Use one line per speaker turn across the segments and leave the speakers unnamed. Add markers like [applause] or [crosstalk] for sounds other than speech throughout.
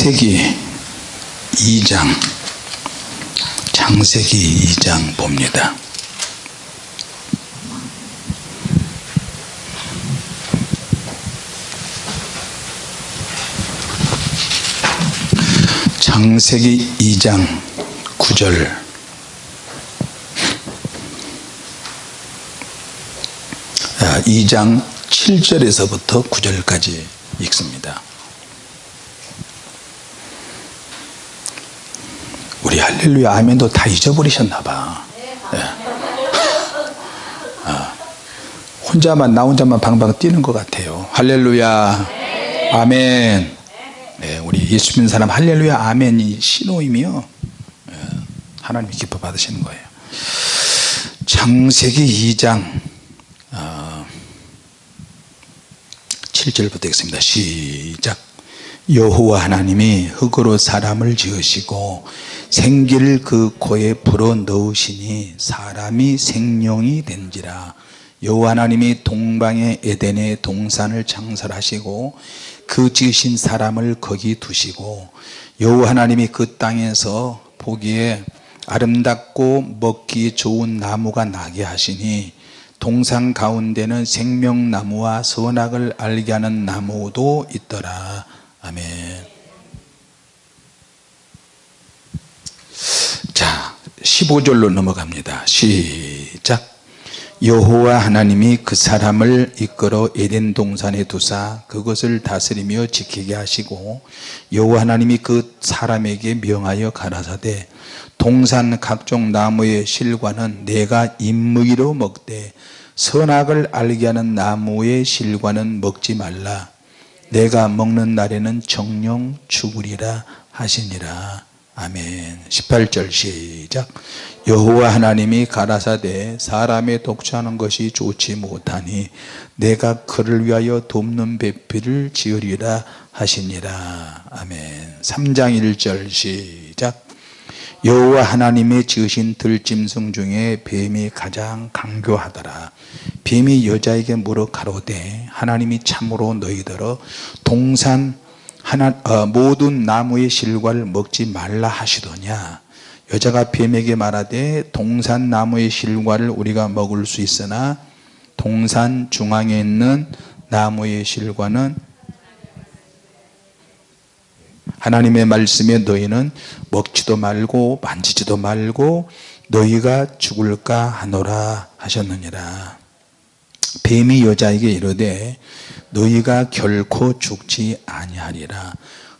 창세기 2장 창세기 2장 봅니다. 창세기 2장 9절 2장 아, 7절에서부터 9절까지 읽습니다. 우리 할렐루야 아멘도 다 잊어버리셨나 봐 네. 혼자만 나 혼자만 방방 뛰는 것 같아요 할렐루야 아멘 네, 우리 예수 믿는 사람 할렐루야 아멘이 신호이며 예, 하나님이 기뻐 받으시는 거예요 창세기 2장 어, 아, 7절부터 읽습니다 시작 여호와 하나님이 흙으로 사람을 지으시고 생기를 그 코에 불어 넣으시니 사람이 생명이 된지라 여호와 하나님이 동방의 에덴의 동산을 창설하시고 그 지으신 사람을 거기 두시고 여호와 하나님이 그 땅에서 보기에 아름답고 먹기 좋은 나무가 나게 하시니 동상 가운데는 생명나무와 선악을 알게 하는 나무도 있더라 아멘 자 15절로 넘어갑니다 시작 여호와 하나님이 그 사람을 이끌어 에덴 동산에 두사 그것을 다스리며 지키게 하시고 여호와 하나님이 그 사람에게 명하여 가라사대 동산 각종 나무의 실과는 내가 임무기로 먹되 선악을 알게 하는 나무의 실과는 먹지 말라 내가 먹는 날에는 정령 죽으리라 하시니라 아멘 18절 시작 여호와 하나님이 가라사대 사람의 독취하는 것이 좋지 못하니 내가 그를 위하여 돕는 배필을 지으리라 하시니라 아멘 3장 1절 시작 여호와 하나님의 지으신 들짐승 중에 뱀이 가장 강교하더라 뱀이 여자에게 물어 가로되 하나님이 참으로 너희더러 동산 하나, 어, 모든 나무의 실과를 먹지 말라 하시더냐 여자가 뱀에게 말하되 동산 나무의 실과를 우리가 먹을 수 있으나 동산 중앙에 있는 나무의 실과는 하나님의 말씀에 너희는 먹지도 말고 만지지도 말고 너희가 죽을까 하노라 하셨느니라 뱀이 여자에게 이르되 너희가 결코 죽지 아니하리라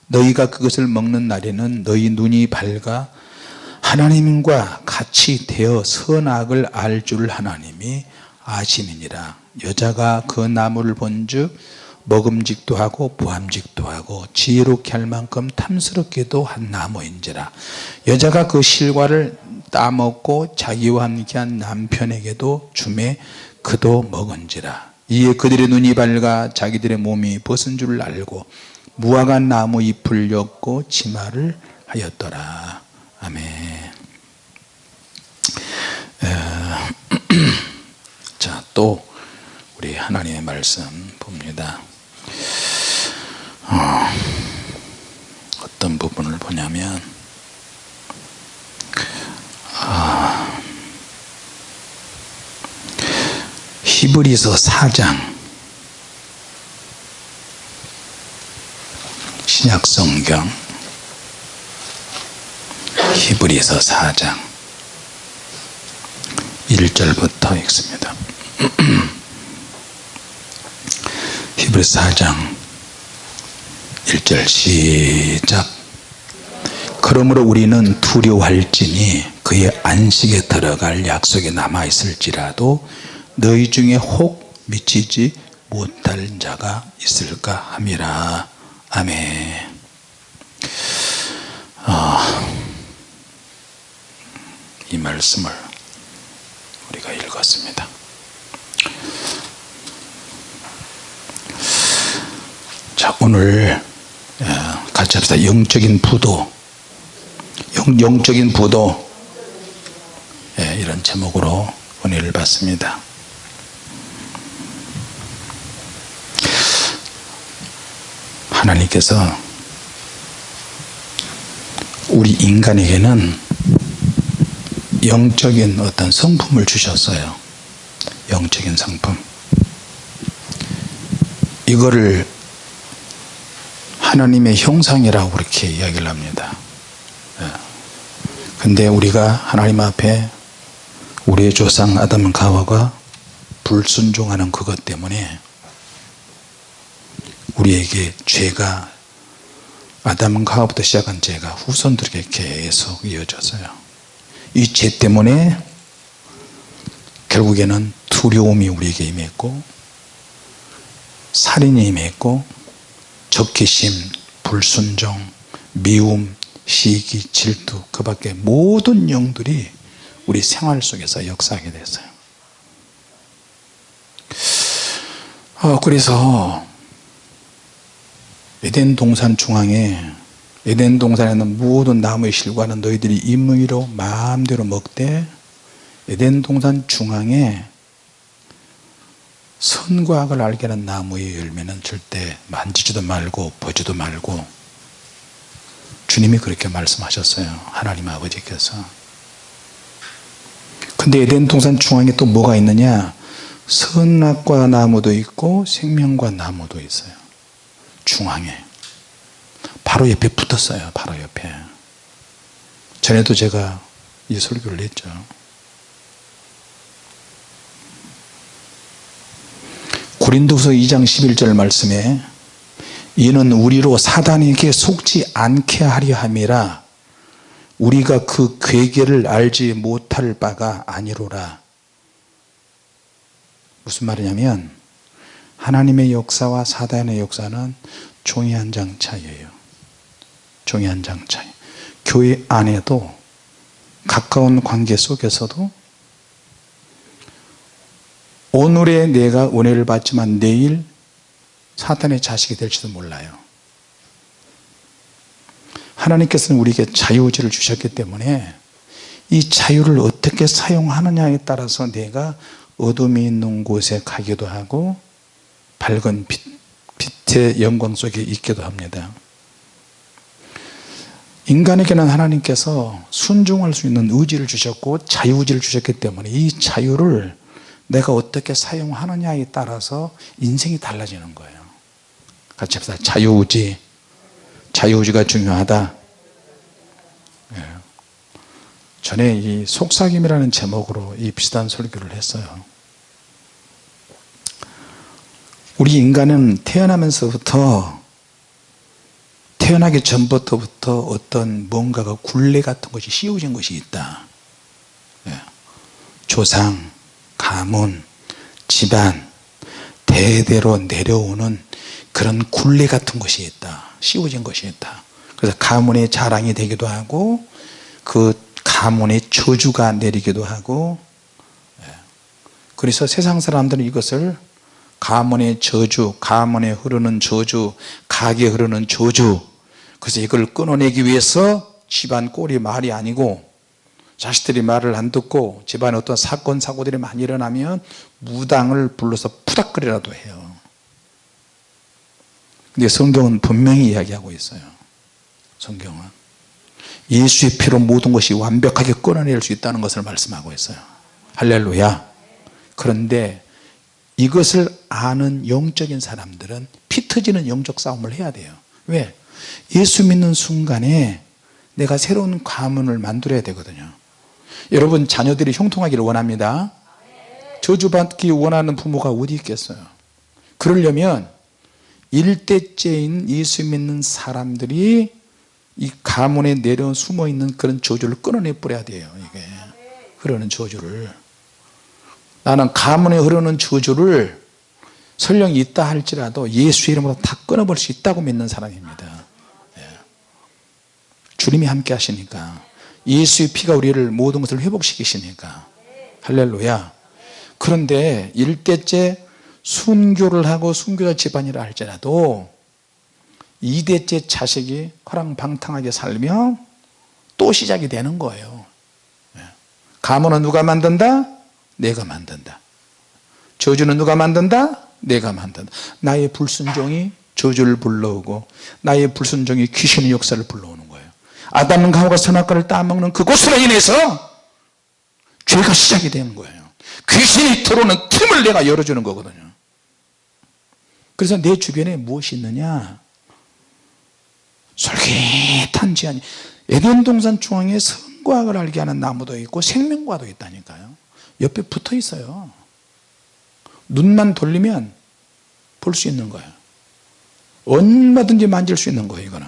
너희가 그것을 먹는 날에는 너희 눈이 밝아 하나님과 같이 되어 선악을 알 줄 하나님이 아심이니라 여자가 그 나무를 본즉 먹음직도 하고 보함직도 하고 지혜롭게 할 만큼 탐스럽게도 한 나무인지라 여자가 그 실과를 따먹고 자기와 함께한 남편에게도 주매 그도 먹은지라 이에 그들의 눈이 밝아 자기들의 몸이 벗은 줄 알고 무화과 나무 잎을 엮고 치마를 하였더라 아멘 [clears throat] 자 또 우리 하나님의 말씀 봅니다 어, 어떤 부분을 보냐면 아, 히브리서 4장 신약성경 히브리서 4장 1절부터 읽습니다. [clears throat] 히브리서 4장 1절 시작 그러므로 우리는 두려워할지니 그의 안식에 들어갈 약속이 남아있을지라도 너희 중에 혹 미치지 못할 자가 있을까 함이라 아멘 아, 이 말씀을 우리가 읽었습니다 자 오늘 어, 같이 합시다 영적인 부도 영, 영적인 부도 예, 이런 제목으로 은혜를 받습니다 하나님께서 우리 인간에게는 영적인 어떤 성품을 주셨어요. 영적인 성품. 이거를 하나님의 형상이라고 그렇게 이야기를 합니다. 예. 근데 우리가 하나님 앞에 우리의 조상 아담과 가와가 불순종하는 그것 때문에 우리에게 죄가 아담과 하와부터 시작한 죄가 후손들에게 계속 이어져서요 이 죄 때문에 결국에는 두려움이 우리에게 임했고 살인이 임했고 적개심, 불순종, 미움, 시기, 질투 그 밖에 모든 영들이 우리 생활 속에서 역사하게 됐어요 어, 그래서 에덴 동산 중앙에 에덴 동산에 는 모든 나무의 실과는 너희들이 임위로 마음대로 먹되 에덴 동산 중앙에 선과 악을 알게 하는 나무의 열매는 절대 만지지도 말고 보지도 말고 주님이 그렇게 말씀하셨어요 하나님 아버지께서 근데 에덴 동산 중앙에 또 뭐가 있느냐 선악과 나무도 있고 생명과 나무도 있어요 중앙에 바로 옆에 붙었어요 바로 옆에 전에도 제가 이 설교를 했죠 고린도서 2장 11절 말씀에 이는 우리로 사단에게 속지 않게 하려 함이라 우리가 그 괴계를 알지 못할 바가 아니로라 무슨 말이냐면 하나님의 역사와 사단의 역사는 종이 한 장 차이예요. 종이 한 장 차이. 교회 안에도 가까운 관계 속에서도 오늘의 내가 은혜를 받지만 내일 사탄의 자식이 될지도 몰라요. 하나님께서는 우리에게 자유지를 주셨기 때문에 이 자유를 어떻게 사용하느냐에 따라서 내가 어둠이 있는 곳에 가기도 하고 밝은 빛, 빛의 영광 속에 있기도 합니다 인간에게는 하나님께서 순종할 수 있는 의지를 주셨고 자유의지를 주셨기 때문에 이 자유를 내가 어떻게 사용하느냐에 따라서 인생이 달라지는 거예요 같이 합시다 자유의지 자유의지가 중요하다 예. 전에 이 속삭임이라는 제목으로 이 비슷한 설교를 했어요 우리 인간은 태어나면서부터 태어나기 전부터부터 어떤 뭔가가 굴레 같은 것이 씌워진 것이 있다 예. 조상, 가문, 집안 대대로 내려오는 그런 굴레 같은 것이 있다 씌워진 것이 있다 그래서 가문의 자랑이 되기도 하고 그 가문의 저주가 내리기도 하고 예. 그래서 세상 사람들은 이것을 가문의 저주, 가문에 흐르는 저주, 가게 흐르는 저주 그래서 이걸 끊어내기 위해서 집안 꼴이 말이 아니고 자식들이 말을 안 듣고 집안에 어떤 사건 사고들이 많이 일어나면 무당을 불러서 푸닥거리라도 해요 근데 성경은 분명히 이야기하고 있어요 성경은 예수의 피로 모든 것이 완벽하게 끊어낼 수 있다는 것을 말씀하고 있어요 할렐루야 그런데 이것을 아는 영적인 사람들은 피 터지는 영적 싸움을 해야 돼요 왜? 예수 믿는 순간에 내가 새로운 가문을 만들어야 되거든요 여러분 자녀들이 형통하기를 원합니다 저주받기 원하는 부모가 어디 있겠어요 그러려면 일대째인 예수 믿는 사람들이 이 가문에 내려 숨어있는 그런 저주를 끊어내 버려야 돼요 이게 그러는 저주를 나는 가문에 흐르는 저주를 설령 있다 할지라도 예수 이름으로 다 끊어볼 수 있다고 믿는 사람입니다 예. 주님이 함께 하시니까 예수의 피가 우리를 모든 것을 회복시키시니까 할렐루야 그런데 일대째 순교를 하고 순교자 집안이라 할지라도 이대째 자식이 허랑방탕하게 살며 또 시작이 되는 거예요 예. 가문은 누가 만든다? 내가 만든다 저주는 누가 만든다? 내가 만든다 나의 불순종이 저주를 불러오고 나의 불순종이 귀신의 역사를 불러오는 거예요 아담과 하와가 선악과를 따먹는 그곳으로 인해서 죄가 시작이 되는 거예요 귀신이 들어오는 틈을 내가 열어주는 거거든요 그래서 내 주변에 무엇이 있느냐 솔깃한 지안이 에덴 동산 중앙에 선과학을 알게 하는 나무도 있고 생명과도 있다니까요 옆에 붙어 있어요 눈만 돌리면 볼 수 있는 거예요 얼마든지 만질 수 있는 거예요 이거는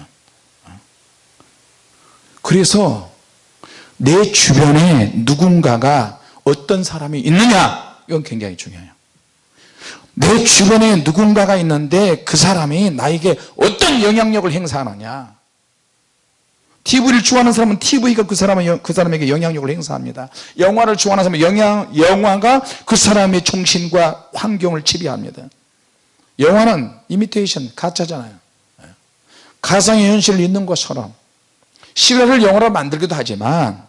그래서 내 주변에 누군가가 어떤 사람이 있느냐 이건 굉장히 중요해요 내 주변에 누군가가 있는데 그 사람이 나에게 어떤 영향력을 행사하느냐 TV를 좋아하는 사람은 TV가 그, 사람은, 그 사람에게 영향력을 행사합니다 영화를 좋아하는 사람은 영향, 영화가 그 사람의 정신과 환경을 지배합니다 영화는 이미테이션, 가짜잖아요 예. 가상의 현실을 있는 것처럼 실화를 영화로 만들기도 하지만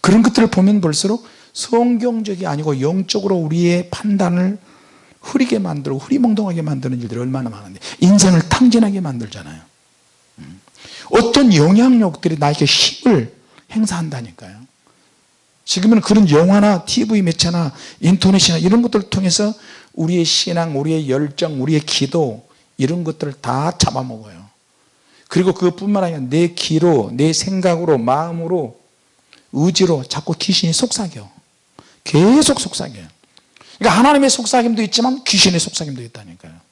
그런 것들을 보면 볼수록 성경적이 아니고 영적으로 우리의 판단을 흐리게 만들고 흐리멍덩하게 만드는 일들이 얼마나 많은데 인생을 탕진하게 만들잖아요 어떤 영향력들이 나에게 힘을 행사한다니까요 지금은 그런 영화나 TV 매체나 인터넷이나 이런 것들을 통해서 우리의 신앙, 우리의 열정, 우리의 기도 이런 것들을 다 잡아먹어요 그리고 그것뿐만 아니라 내 귀로, 내 생각으로, 마음으로 의지로 자꾸 귀신이 속삭여 계속 속삭여요 그러니까 하나님의 속삭임도 있지만 귀신의 속삭임도 있다니까요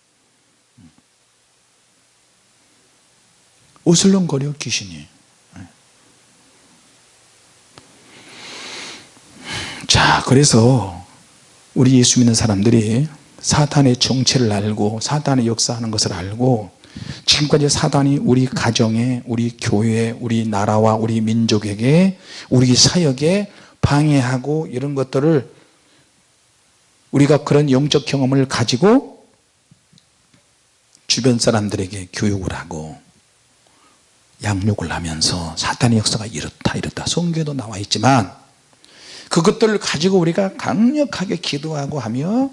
우슬렁거려 귀신이 자 그래서 우리 예수 믿는 사람들이 사탄의 정체를 알고 사탄의 역사하는 것을 알고 지금까지 사단이 우리 가정에 우리 교회 우리 나라와 우리 민족에게 우리 사역에 방해하고 이런 것들을 우리가 그런 영적 경험을 가지고 주변 사람들에게 교육을 하고 양육을 하면서 사탄의 역사가 이렇다 이렇다 성교에도 나와 있지만 그것들을 가지고 우리가 강력하게 기도하고 하며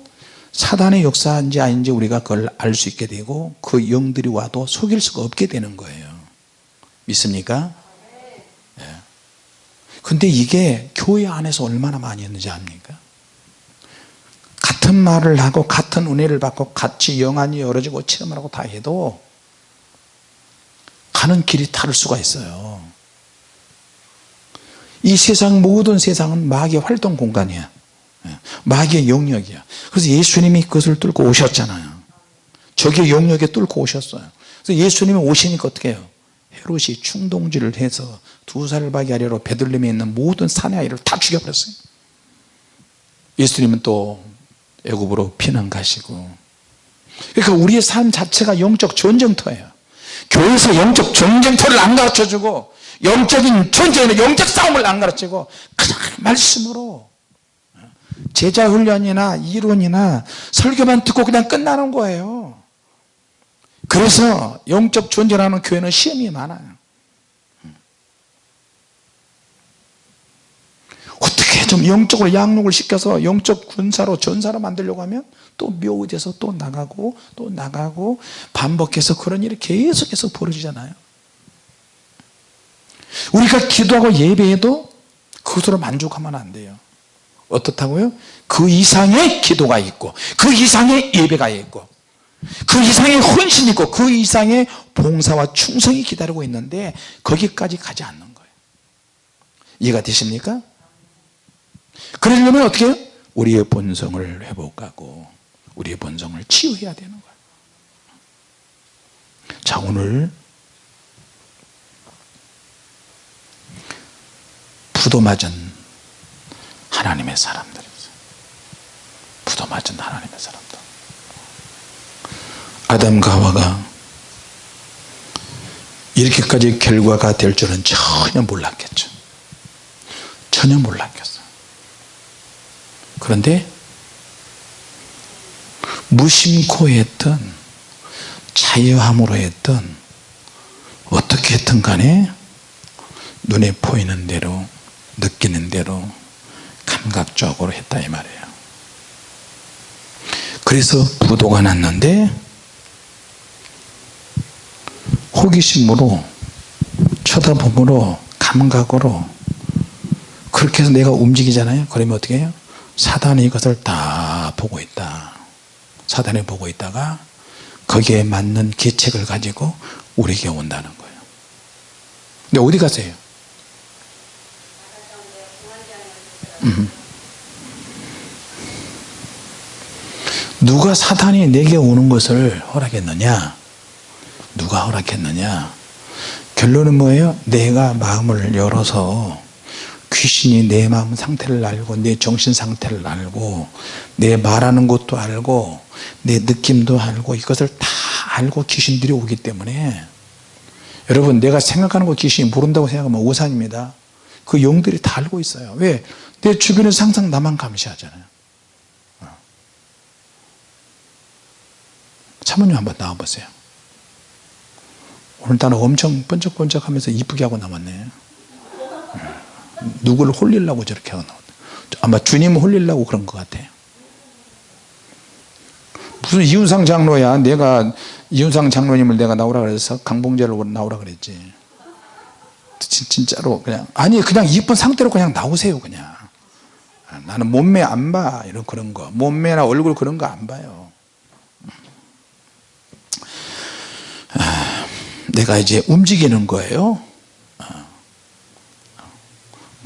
사단의 역사인지 아닌지 우리가 그걸 알 수 있게 되고 그 영들이 와도 속일 수가 없게 되는 거예요 믿습니까? 예. 근데 이게 교회 안에서 얼마나 많이 했는지 압니까? 같은 말을 하고 같은 은혜를 받고 같이 영안이 열어지고 체험을 하고 다 해도 가는 길이 다를 수가 있어요 이 세상 모든 세상은 마귀의 활동 공간이야 예, 마귀의 영역이야 그래서 예수님이 그것을 뚫고 오셨잖아요 적의 영역에 뚫고 오셨어요 그래서 예수님이 오시니까 어떻게 해요 헤롯이 충동질을 해서 두 살박이 아래로 베들렘에 있는 모든 사내 아이를 다 죽여버렸어요 예수님은 또 애굽으로 피난 가시고 그러니까 우리의 삶 자체가 영적 전쟁터예요 교회에서 영적 전쟁터를 안 가르쳐주고 영적인 전쟁이나 영적 싸움을 안 가르치고 그냥 말씀으로 제자 훈련이나 이론이나 설교만 듣고 그냥 끝나는 거예요 그래서 영적 존재라는 교회는 시험이 많아요 어떻게 좀 영적으로 양육을 시켜서 영적 군사로 전사로 만들려고 하면 또 묘지에서 또 나가고 또 나가고 반복해서 그런 일이 계속해서 벌어지잖아요 우리가 기도하고 예배해도 그것으로 만족하면 안 돼요 어떻다고요? 그 이상의 기도가 있고 그 이상의 예배가 있고 그 이상의 헌신이 있고 그 이상의 봉사와 충성이 기다리고 있는데 거기까지 가지 않는 거예요 이해가 되십니까? 그러려면 어떻게 해요? 우리의 본성을 회복하고 우리의 본성을 치유해야 되는 거예요 자 오늘 부도맞은 하나님의 사람들 부도맞은 하나님의 사람들 아담과 하와가 이렇게까지 결과가 될 줄은 전혀 몰랐겠죠 전혀 몰랐겠어 그런데 무심코 했던 자유함으로 했던 어떻게 했던 간에 눈에 보이는 대로 느끼는 대로 감각적으로 했다 이 말이에요 그래서 부도가 났는데 호기심으로 쳐다보므로 감각으로 그렇게 해서 내가 움직이잖아요 그러면 어떻게 해요? 사단이 이것을 다 보고 있다 사단이 보고 있다가 거기에 맞는 계책을 가지고 우리에게 온다는 거예요 근데 어디 가세요? 음. 누가 사탄이 내게 오는 것을 허락했느냐 누가 허락했느냐 결론은 뭐예요? 내가 마음을 열어서 귀신이 내 마음 상태를 알고 내 정신 상태를 알고 내 말하는 것도 알고 내 느낌도 알고 이것을 다 알고 귀신들이 오기 때문에 여러분 내가 생각하는 거 귀신이 모른다고 생각하면 오산입니다 그 용들이 다 알고 있어요 왜? 내 주변에 항상 나만 감시하잖아요 사모님 어. 한번 나와보세요 오늘따라 엄청 번쩍번쩍 하면서 이쁘게 하고 나왔네 누구를 홀리려고 저렇게 하는 아마 주님 을 홀리려고 그런 것 같아요 무슨 이윤상 장로야 내가 이윤상 장로님을 내가 나오라 그래서 강봉제를 나오라 그랬지 진, 짜로 그냥 아니 그냥 이쁜 상태로 그냥 나오세요 그냥 아, 나는 몸매 안봐 이런 그런 거 몸매나 얼굴 그런 거 안 봐요 아, 내가 이제 움직이는 거예요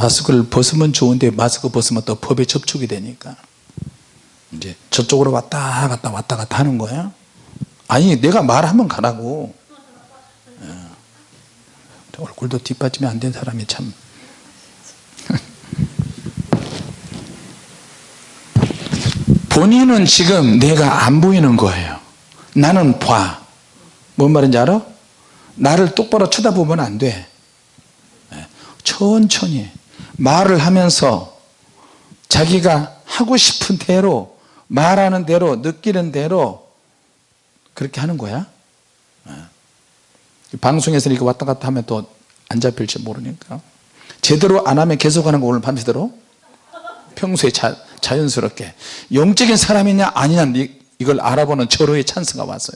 마스크를 벗으면 좋은데 마스크 벗으면 또 법에 접촉이 되니까 이제 저쪽으로 왔다 갔다 왔다 갔다 하는 거야 아니 내가 말하면 가라고 예. 얼굴도 뒷받침이 안 된 사람이 참 [laughs] 본인은 지금 내가 안 보이는 거예요 나는 봐뭔 말인지 알아? 나를 똑바로 쳐다보면 안돼 예. 천천히 말을 하면서 자기가 하고 싶은 대로 말하는 대로 느끼는 대로 그렇게 하는 거야 어. 방송에서 이렇게 왔다 갔다 하면 또 안 잡힐지 모르니까 제대로 안 하면 계속하는 거 오늘 밤새도록 평소에 자, 자연스럽게 영적인 사람이냐 아니냐 이걸 알아보는 절호의 찬스가 왔어요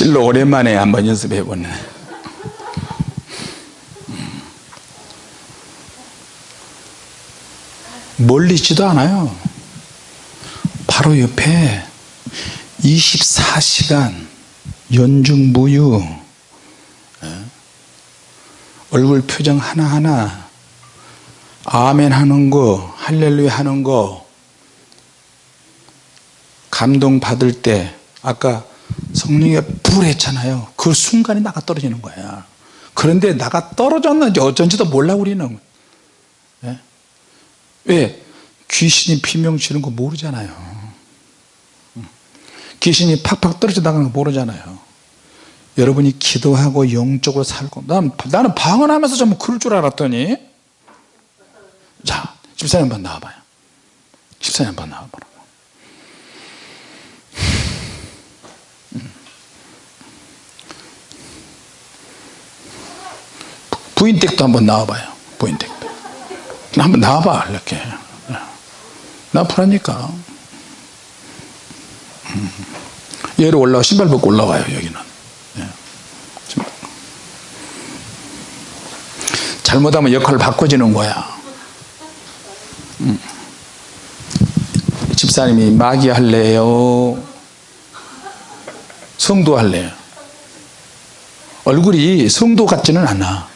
실로 오랜만에 한번 연습해 보는 멀리 있지도 않아요 바로 옆에 24시간 연중무휴 예? 얼굴 표정 하나하나 아멘 하는 거 할렐루야 하는 거 감동 받을 때 아까 성령의 불했잖아요 에그 순간에 나가 떨어지는 거야 그런데 나가 떨어졌는지 어쩐지도 몰라 우리는 예? 왜? 귀신이 비명 치는거 모르잖아요 음. 귀신이 팍팍 떨어져 나가는 거 모르잖아요 여러분이 기도하고 영적으로 살고 난, 나는 방언하면서 좀 그럴 줄 알았더니 자 집사님 한번 나와봐요 집사님 한번 나와봐라 부인댁도 한번 나와봐요. 부인댁도. 한번 나와봐 이렇게. 네. 나쁘라니까. 음. 얘로 올라와 신발 벗고 올라와요 여기는. 네. 잘못하면 역할 바꿔주는 거야. 음. 집사님이 마귀 할래요? 성도 할래요? 얼굴이 성도 같지는 않아.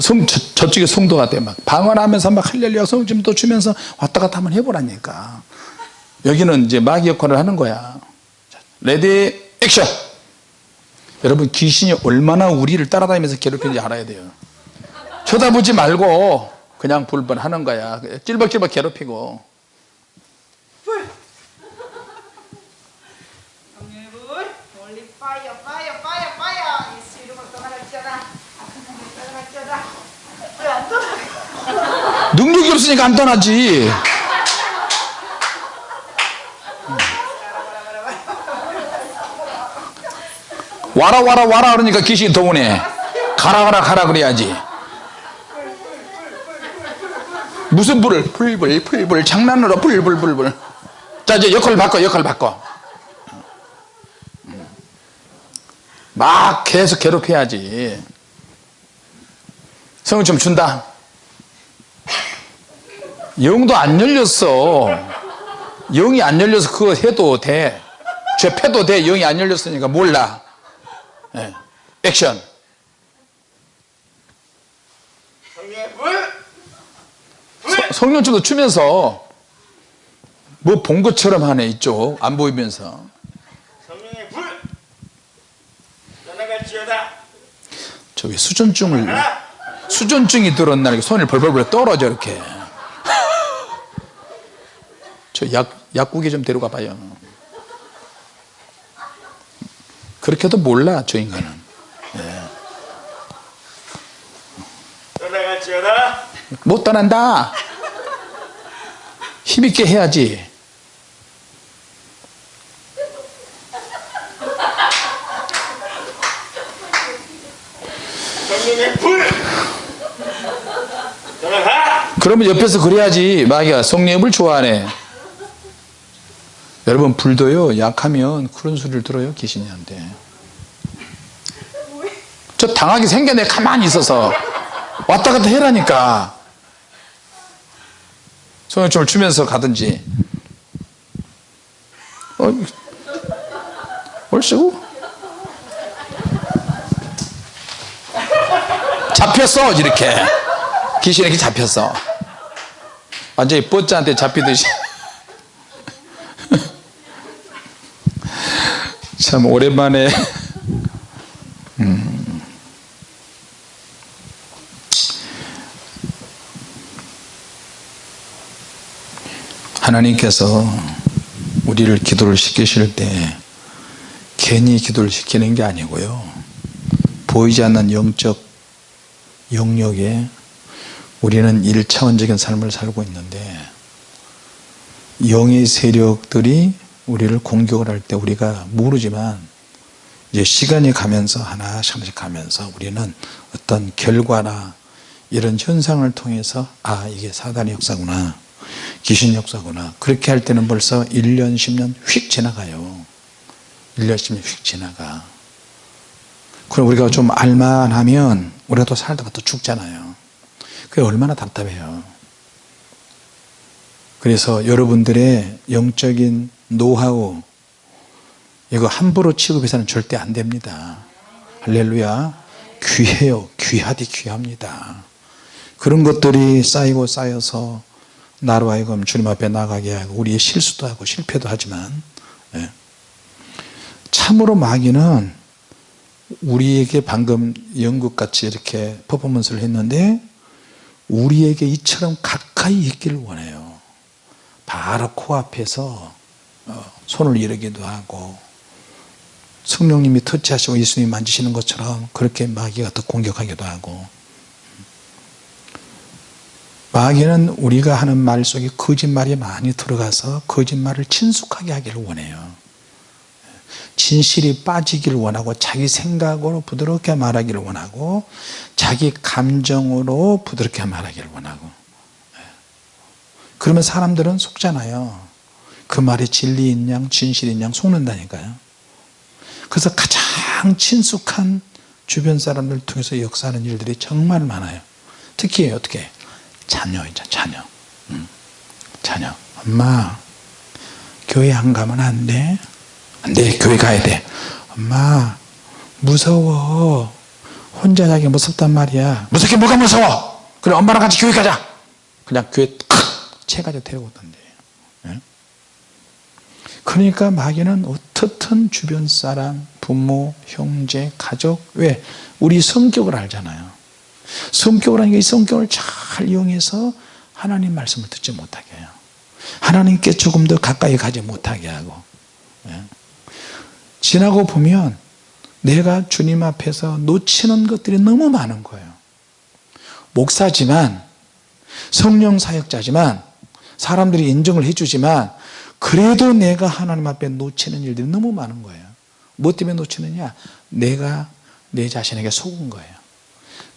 성, 저, 쪽에 성도가 돼 막 방언하면서 막 할렐루야 성짐도 주면서 왔다 갔다 한번 해보라니까 여기는 이제 마귀 역할을 하는 거야 레디 액션 여러분 귀신이 얼마나 우리를 따라다니면서 괴롭히는지 알아야 돼요 쳐다보지 말고 그냥 불번하는 거야 찔벅찔벅 괴롭히고 불 능력이 없으니까 안 떠나지 와라 와라 와라 그러니까 귀신이 더 오네 가라 가라 가라 그래야지 무슨 불을 불불 불불 장난으로 불불불불 자 이제 역할 바꿔 역할 바꿔 막 계속 괴롭혀야지 성은 좀 준다 영도 안 열렸어 영이 안 열려서 그거 해도 돼 죄패도 돼 영이 안 열렸으니까 몰라 네. 액션 성령춤도 추면서 뭐 본 것처럼 하네 이쪽 안 보이면서 성령의 불 떠나갈지어다 저기 수전증을 수전증이 들었나 이렇게 손을 벌벌벌 떨어져 이렇게 저 약, 약국에 좀 데려가 봐요 그렇게도 몰라 저 인간은 예. 못 떠난다 힘있게 해야지 그러면 옆에서 그래야지 마귀가 성령을 좋아하네 여러분 불도요 약하면 그런 소리를 들어요 귀신이한테 저 당하게 생겨내 가만히 있어서 왔다 갔다 해라니까 성령춤을 추면서 가든지 어, 얼씨구 잡혔어 이렇게 귀신에게 잡혔어 완전히 뻗자한테 잡히듯이 [laughs] 참 오랜만에 음 하나님께서 우리를 기도를 시키실 때 괜히 기도를 시키는 게 아니고요 보이지 않는 영적 영역에 우리는 1차원적인 삶을 살고 있는데 영의 세력들이 우리를 공격을 할 때 우리가 모르지만 이제 시간이 가면서 하나씩 하나씩 가면서 우리는 어떤 결과나 이런 현상을 통해서 아 이게 사단의 역사구나 귀신 역사구나 그렇게 할 때는 벌써 1년 10년 휙 지나가요 1년 10년 휙 지나가 그럼 우리가 좀 알만하면 우리가 또 살다가 또 죽잖아요 그게 얼마나 답답해요 그래서 여러분들의 영적인 노하우 이거 함부로 취급해서는 절대 안 됩니다 할렐루야 귀해요 귀하디 귀합니다 그런 것들이 쌓이고 쌓여서 나로 하여금 주님 앞에 나가게 하고 우리의 실수도 하고 실패도 하지만 예. 참으로 마귀는 우리에게 방금 연극같이 이렇게 퍼포먼스를 했는데 우리에게 이처럼 가까이 있기를 원해요 바로 코앞에서 어, 손을 이르기도 하고 성령님이 터치하시고 예수님이 만지시는 것처럼 그렇게 마귀가 더 공격하기도 하고 마귀는 우리가 하는 말 속에 거짓말이 많이 들어가서 거짓말을 친숙하게 하기를 원해요 진실이 빠지기를 원하고 자기 생각으로 부드럽게 말하기를 원하고 자기 감정으로 부드럽게 말하기를 원하고 예. 그러면 사람들은 속잖아요 그 말이 진리인 양 진실인 양 속는다니까요 그래서 가장 친숙한 주변 사람들 통해서 역사하는 일들이 정말 많아요 특히 어떻게 자녀이죠 자녀 음. 자녀 엄마 교회 안 가면 안 돼? 안돼 교회 가야 돼 엄마 무서워 혼자 자기 무섭단 말이야 무섭게 뭐가 무서워 그래 엄마랑 같이 교회 가자 그냥 교회 탁 채가지고 데려오던데 그러니까 마귀는 어떻든 주변 사람, 부모, 형제, 가족 왜? 우리 성격을 알잖아요. 성격을 하니까 이 성격을 잘 이용해서 하나님 말씀을 듣지 못하게 해요. 하나님께 조금 더 가까이 가지 못하게 하고 예? 지나고 보면 내가 주님 앞에서 놓치는 것들이 너무 많은 거예요 목사지만 성령 사역자지만 사람들이 인정을 해주지만 그래도 내가 하나님 앞에 놓치는 일들이 너무 많은 거예요 뭐 때문에 놓치느냐 내가 내 자신에게 속은 거예요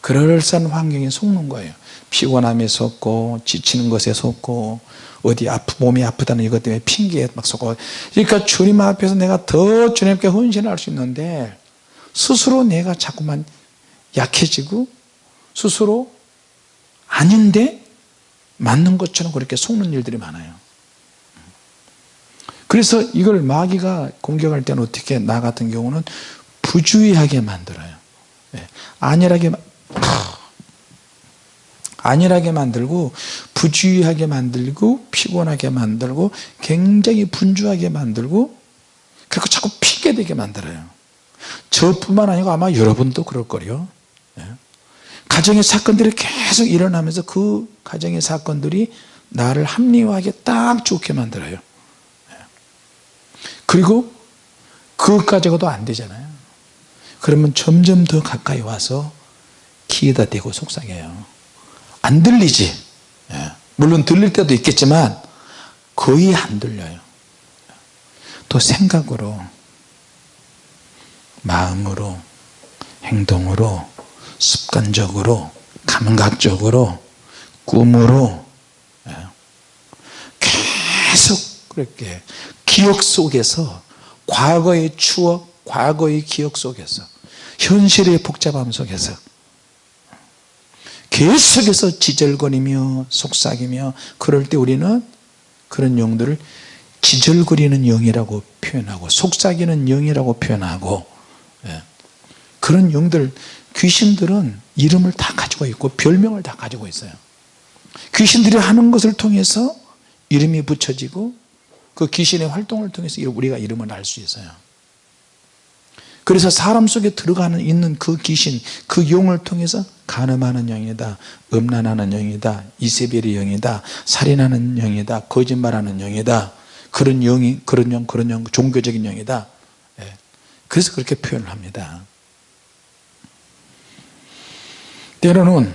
그럴싸한 환경에 속는 거예요 피곤함에 속고 지치는 것에 속고 어디 아프, 몸이 아프다는 이것 때문에 핑계에 막 속고 그러니까 주님 앞에서 내가 더 주님께 헌신할 수 있는데 스스로 내가 자꾸만 약해지고 스스로 아닌데 맞는 것처럼 그렇게 속는 일들이 많아요 그래서 이걸 마귀가 공격할 때는 어떻게 나 같은 경우는 부주의하게 만들어요 예. 안일하게 안일하게 만들고 부주의하게 만들고 피곤하게 만들고 굉장히 분주하게 만들고 그리고 자꾸 핑계되게 만들어요 저뿐만 아니고 아마 여러분도 그럴거요 예. 가정의 사건들이 계속 일어나면서 그 가정의 사건들이 나를 합리화하게 딱 좋게 만들어요 그리고 그것까지가도 안 되잖아요 그러면 점점 더 가까이 와서 키에다 대고 속상해요 안 들리지 예. 물론 들릴 때도 있겠지만 거의 안 들려요 또 생각으로 마음으로 행동으로 습관적으로 감각적으로 꿈으로 예. 계속 그렇게 기억 속에서 과거의 추억, 과거의 기억 속에서 현실의 복잡함 속에서 계속해서 지절거리며 속삭이며 그럴 때 우리는 그런 용들을 지절거리는 영이라고 표현하고 속삭이는 영이라고 표현하고 예, 그런 영들 귀신들은 이름을 다 가지고 있고 별명을 다 가지고 있어요 귀신들이 하는 것을 통해서 이름이 붙여지고 그 귀신의 활동을 통해서 우리가 이름을 알 수 있어요 그래서 사람 속에 들어가는 있는 그 귀신 그 용을 통해서 가늠하는 영이다 음란하는 영이다 이세벨의 영이다 살인하는 영이다 거짓말하는 영이다 그런 영이 그런 영 그런 영 종교적인 영이다 예. 그래서 그렇게 표현을 합니다 때로는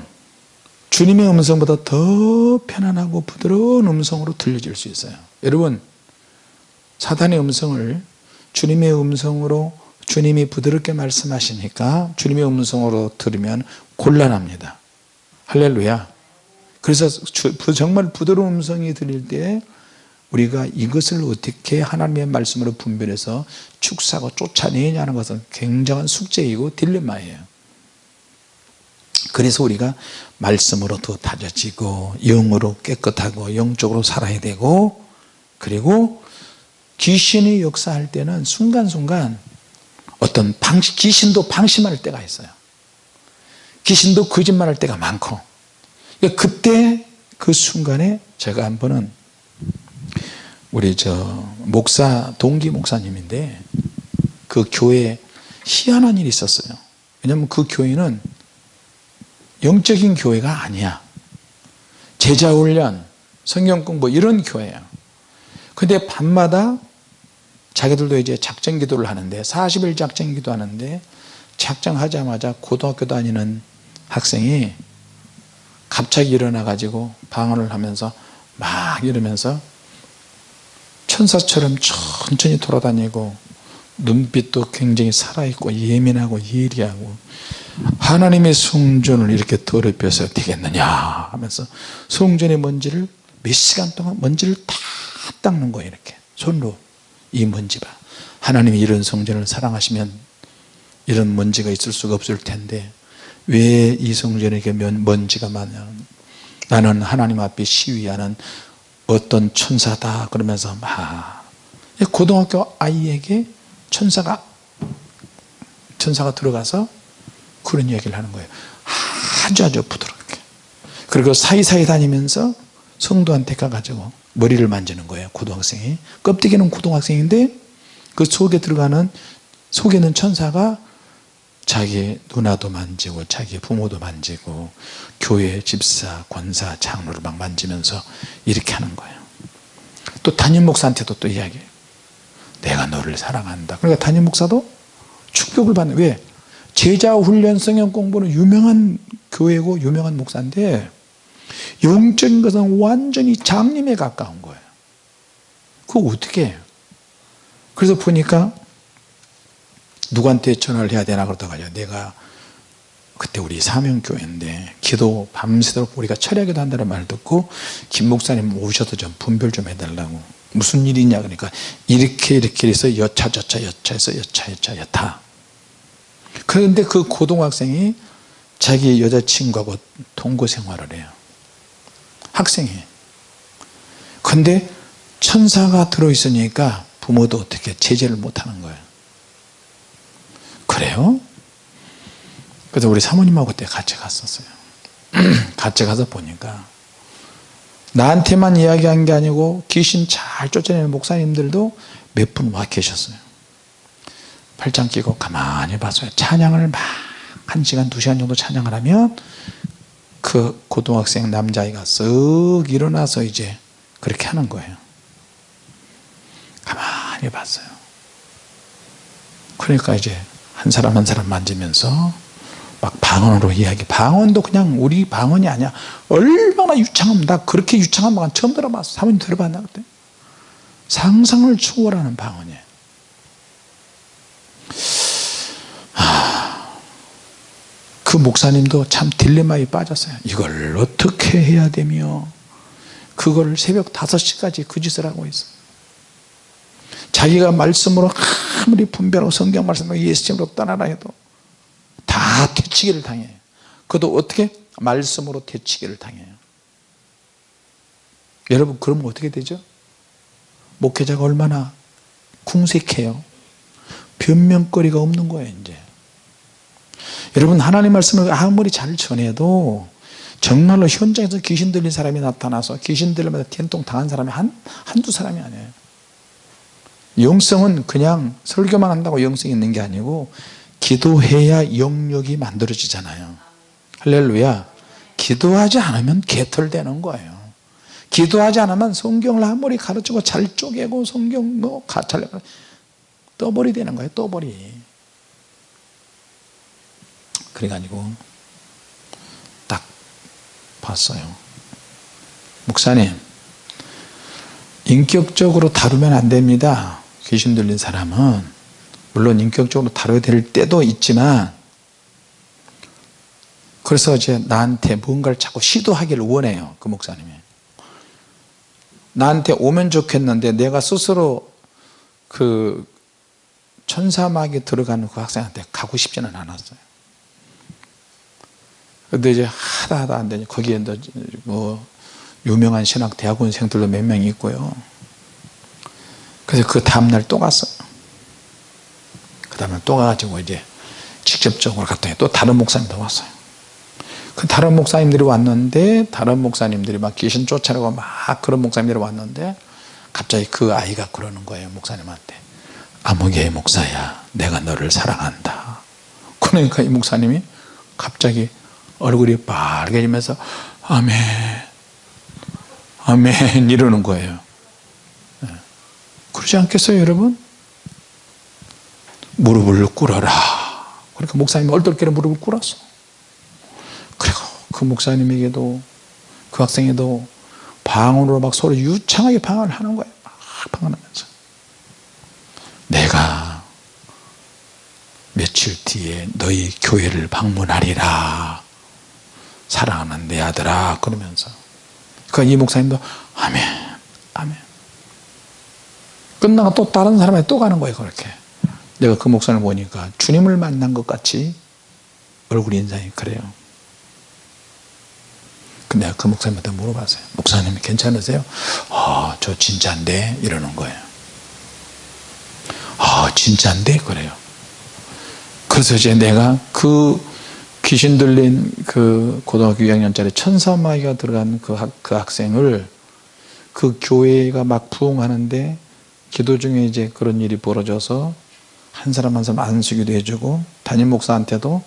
주님의 음성보다 더 편안하고 부드러운 음성으로 들려질 수 있어요 여러분 사탄의 음성을 주님의 음성으로 주님이 부드럽게 말씀하시니까 주님의 음성으로 들으면 곤란합니다 할렐루야 그래서 정말 부드러운 음성이 들릴 때 우리가 이것을 어떻게 하나님의 말씀으로 분별해서 축사고 쫓아내냐는 것은 굉장한 숙제이고 딜레마예요 그래서 우리가 말씀으로 더 다져지고 영으로 깨끗하고 영적으로 살아야 되고 그리고 귀신이 역사할 때는 순간순간 어떤 방 귀신도 방심할 때가 있어요 귀신도 거짓말할 때가 많고 그 그때 그 순간에 제가 한 번은 우리 저 목사 동기 목사님인데 그 교회에 희한한 일이 있었어요 왜냐하면 그 교회는 영적인 교회가 아니야 제자훈련 성경공부 이런 교회야 근데 밤마다 자기들도 이제 작정 기도를 하는데 40일 작정 기도 하는데 작정하자마자 고등학교 다니는 학생이 갑자기 일어나 가지고 방언을 하면서 막 이러면서 천사처럼 천천히 돌아다니고 눈빛도 굉장히 살아있고 예민하고 예리하고 하나님의 성전을 이렇게 더럽혀서 되겠느냐 하면서 성전의 먼지를 몇 시간 동안 먼지를 다 닦는 거예요 이렇게 손으로 이먼지가 하나님이 이런 성전을 사랑하시면 이런 먼지가 있을 수가 없을 텐데 왜 이 성전에게 먼지가 많냐 나는 하나님 앞에 시위하는 어떤 천사다 그러면서 막 고등학교 아이에게 천사가 천사가 들어가서 그런 이야기를 하는 거예요 아주 아주 부드럽게 그리고 사이사이 다니면서 성도한테 가가지고 머리를 만지는 거예요 고등학생이 껍데기는 고등학생인데 그 속에 들어가는 속에는 천사가 자기 누나도 만지고 자기 부모도 만지고 교회 집사 권사 장로를 막 만지면서 이렇게 하는 거예요 또 담임 목사한테도 또 이야기해요 내가 너를 사랑한다 그러니까 담임 목사도 축복을 받는 왜 제자 훈련 성형 공부는 유명한 교회고 유명한 목사인데 영적인 것은 완전히 장님에 가까운 거예요. 그거 어떻게 해요? 그래서 보니까 누구한테 전화를 해야 되나 그러다가요. 내가 그때 우리 사명교회인데 기도 밤새도록 우리가 철야기도 한다는 말 듣고 김 목사님 오셔서 좀 분별 좀 해달라고 무슨 일이냐 그러니까 이렇게 이렇게 해서 여차저차 여차해서 여차여차 여타 그런데 그 고등학생이 자기 여자친구하고 동거생활을 해요 학생이에요. 근데 천사가 들어있으니까 부모도 어떻게 제재를 못하는 거예요. 그래요? 그래서 우리 사모님하고 그때 같이 갔었어요. [clears throat] 같이 가서 보니까 나한테만 이야기한 게 아니고 귀신 잘 쫓아내는 목사님들도 몇 분 와 계셨어요. 팔짱 끼고 가만히 봤어요. 찬양을 막 1시간, 2시간 정도 찬양을 하면 그 고등학생 남자아이가 쓱 일어나서 이제 그렇게 하는 거예요 가만히 봤어요 그러니까 이제 한 사람 한 사람 만지면서 막 방언으로 이야기 방언도 그냥 우리 방언이 아니야 얼마나 유창합니다 그렇게 유창한 방언 처음 들어봤어 사모님 들어봤나 그때 상상을 초월하는 방언이에요 그 목사님도 참 딜레마에 빠졌어요 이걸 어떻게 해야 되며 그거 새벽 5시까지 그 짓을 하고 있어요 자기가 말씀으로 아무리 분별하고 성경 말씀으로 예수님으로 따라라 해도 다 퇴치기를 당해요 그것도 어떻게? 말씀으로 퇴치기를 당해요 여러분 그러면 어떻게 되죠? 목회자가 얼마나 궁색해요 변명거리가 없는 거예요 이제 여러분 하나님 말씀을 아무리 잘 전해도 정말로 현장에서 귀신 들린 사람이 나타나서 귀신 들리면서 된통 당한 사람이 한, 한두 사람이 아니에요 영성은 그냥 설교만 한다고 영성이 있는 게 아니고 기도해야 영역이 만들어지잖아요 할렐루야 기도하지 않으면 개털되는 거예요 기도하지 않으면 성경을 아무리 가르치고 잘 쪼개고 성경 뭐 가찰 떠버리 되는 거예요 떠버리 그래가지고 딱 봤어요. 목사님 인격적으로 다루면 안 됩니다. 귀신 들린 사람은 물론 인격적으로 다뤄야 될 때도 있지만 그래서 이제 나한테 무가를 자꾸 시도하기를 원해요. 그 목사님이. 나한테 오면 좋겠는데 내가 스스로 그 천사막에 들어가는 그 학생한테 가고 싶지는 않았어요. 근데 이제 하다 하다 안 되니 거기에 뭐 유명한 신학 대학원생들도 몇 명 있고요. 그래서 그 다음날 또 갔어요. 그 다음날 또 가가지고 이제 직접적으로 갔더니 또 다른 목사님도 왔어요. 그 다른 목사님들이 왔는데 다른 목사님들이 막 귀신 쫓아내고 막 그런 목사님들이 왔는데 갑자기 그 아이가 그러는 거예요 목사님한테 아무개의 목사야 내가 너를 사랑한다 그러니까 이 목사님이 갑자기 얼굴이 빨개지면서 아멘 아멘 이러는 거예요 예. 그러지 않겠어요 여러분? 무릎을 꿇어라 그러니까 목사님이 얼떨결에 무릎을 꿇었어 그리고 그 목사님에게도 그 학생에도 방언으로 막 서로 유창하게 방언을 하는 거예요 막 방언하면서 내가 며칠 뒤에 너희 교회를 방문하리라 사랑하는 내 아들아 그러면서 그이 그러니까 목사님도 아멘 아멘 끝나고 또 다른 사람한테 또 가는 거예요 그렇게 내가 그 목사를 보니까 주님을 만난 것 같이 얼굴 인상이 그래요 근데 내가 그 목사님한테 물어봤어요 목사님 괜찮으세요? 아 저 진짜인데 이러는 거예요 아 진짜인데 그래요 그래서 이제 내가 그 귀신 들린 그 고등학교 2학년짜리 천사마이가 들어간 그, 학, 그 학생을 그 교회가 막 부흥하는데 기도 그 중에 이제 그런 일이 벌어져서 한 사람 한 사람 안수기도 해주고 담임 목사한테도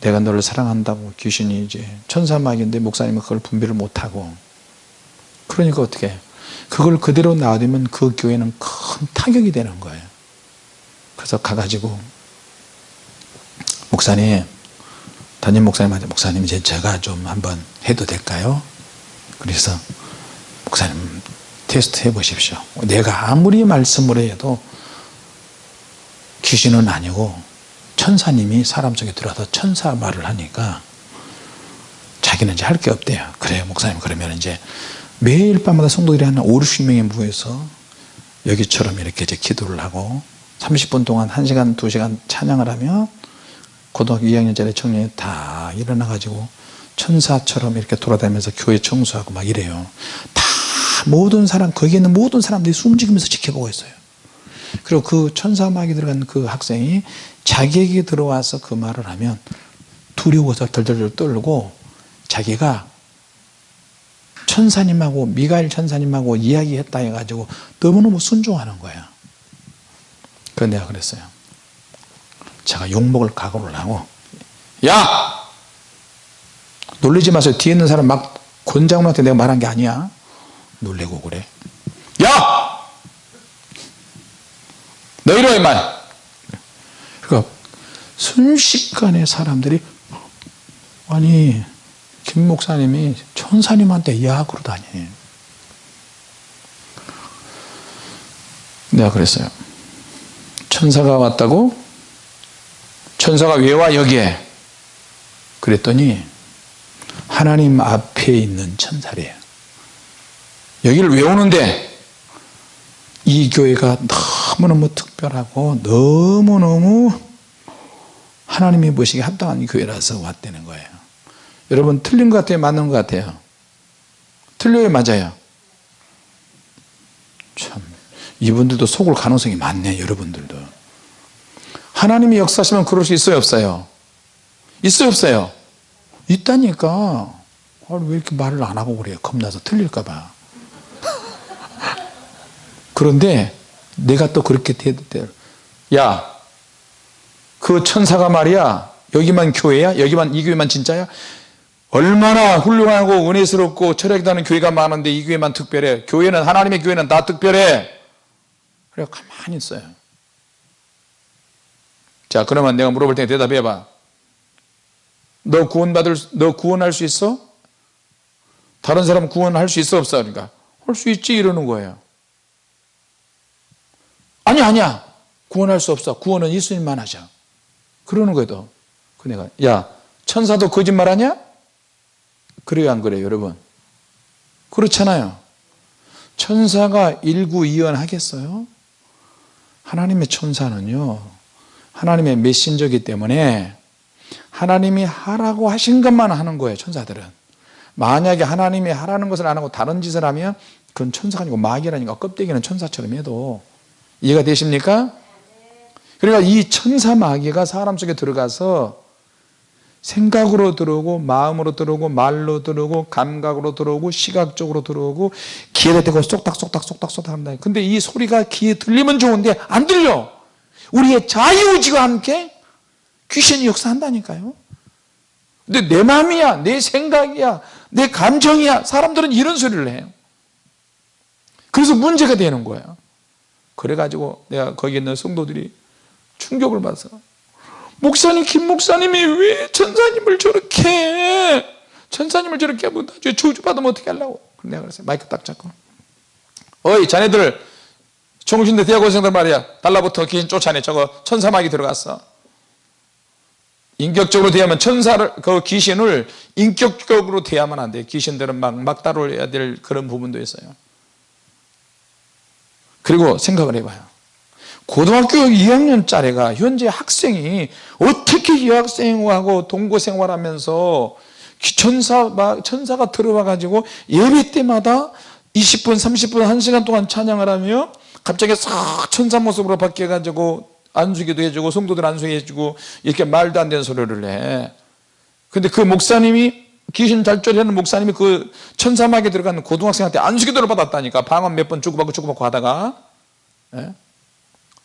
내가 너를 사랑한다고 귀신이 이제 천사마귀인데 목사님은 그걸 분별을 못하고 그러니까 어떻게 그걸 그대로 놔두면 그 교회는 큰 타격이 되는 거예요 그래서 가가지고 목사님 담임 목사님한테 목사님 이제 제가 좀 한번 해도 될까요? 그래서 목사님 테스트 해보십시오. 내가 아무리 말씀을 해도 귀신은 아니고 천사님이 사람 속에 들어와서 천사 말을 하니까 자기는 이제 할 게 없대요. 그래요 목사님 그러면 이제 매일 밤마다 성도들이 한 5, 60명이 모여서 여기처럼 이렇게 이제 기도를 하고 30분 동안 1시간, 2시간 찬양을 하며 고등학교 2학년짜리 청년이 다 일어나가지고 천사처럼 이렇게 돌아다니면서 교회 청소하고 막 이래요 다 모든 사람 거기 있는 모든 사람들이 숨죽이면서 지켜보고 있어요 그리고 그 천사막이 들어간 그 학생이 자기에게 들어와서 그 말을 하면 두려워서 덜덜덜 떨고 자기가 천사님하고 미가엘 천사님하고 이야기했다 해가지고 너무너무 순종하는 거야 그래서 내가 그랬어요 제가 욕먹을 각오를 하고 야! 놀리지 마세요 뒤에 있는 사람 막 권장훈한테 내가 말한 게 아니야 놀래고 그래 야! 너희리와임 그러니까 순식간에 사람들이 아니 김 목사님이 천사님한테 야 그러다니 내가 그랬어요 천사가 왔다고 천사가 왜 와 여기에? 그랬더니 하나님 앞에 있는 천사래요. 여기를 왜 오는데? 이 교회가 너무너무 특별하고 너무너무 하나님이 보시기에 합당한 교회라서 왔다는 거예요. 여러분 틀린 것 같아요? 맞는 것 같아요? 틀려요? 맞아요? 참 이분들도 속을 가능성이 많네 여러분들도 하나님이 역사하시면 그럴 수 있어요 없어요? 있어요 없어요? 있다니까 아, 왜 이렇게 말을 안 하고 그래요 겁나서 틀릴까봐 그런데 내가 또 그렇게 야그 천사가 말이야 여기만 교회야? 여기만 이 교회만 진짜야? 얼마나 훌륭하고 은혜스럽고 철학다는 교회가 많은데 이 교회만 특별해 교회는 하나님의 교회는 다 특별해 그래 가만히 있어요 자 그러면 내가 물어볼 테니 대답해봐 너 구원받을 너 구원할 수 있어? 다른 사람 구원할 수 있어 없어? 그러니까 할 수 있지 이러는 거예요 아니 아니야 구원할 수 없어 구원은 예수님만 하자 그러는 거예요 그 내가 야 천사도 거짓말하냐? 그래요 안 그래요 여러분 그렇잖아요 천사가 일구이연하겠어요? 하나님의 천사는요 하나님의 메신저기 때문에 하나님이 하라고 하신 것만 하는 거예요 천사들은 만약에 하나님이 하라는 것을 안 하고 다른 짓을 하면 그건 천사가 아니고 마귀라니까 껍데기는 천사처럼 해도 이해가 되십니까? 그러니까 이 천사 마귀가 사람 속에 들어가서 생각으로 들어오고 마음으로 들어오고 말로 들어오고 감각으로 들어오고 시각적으로 들어오고 귀에 대고 쏙닥쏙닥쏙닥쏙닥 한다 근데 이 소리가 귀에 들리면 좋은데 안 들려 우리의 자유의지와 함께 귀신이 역사한다니까요. 근데 내 마음이야, 내 생각이야, 내 감정이야. 사람들은 이런 소리를 해요. 그래서 문제가 되는 거야. 그래가지고 내가 거기 있는 성도들이 충격을 받아서 목사님, 김 목사님이 왜 천사님을 저렇게 해? 천사님을 저렇게 하 저주받으면 어떻게 하려고? 내가 그랬어요. 마이크 딱 잡고. 어이, 자네들 정신대 대학원생들 말이야 달라붙어 귀신 쫓아내 저거 천사막이 들어갔어 인격적으로 대하면 천사를 그 귀신을 인격적으로 대하면 안돼 귀신들은 막, 막다해야될 그런 부분도 있어요 그리고 생각을 해봐요 고등학교 2학년짜리가 현재 학생이 어떻게 여 학생하고 동거생활하면서 천사, 천사가 들어와 가지고 예배 때마다 20분 30분 1시간 동안 찬양을 하며 갑자기 싹 천사 모습으로 바뀌어가지고 안수기도 해주고 성도들 안수해주고 이렇게 말도 안 되는 소리를 해 근데 그 목사님이 귀신 잘조리하는 목사님이 그 천사막에 들어간 고등학생한테 안수기도를 받았다니까 방언 몇 번 주고받고 주고받고 하다가 예?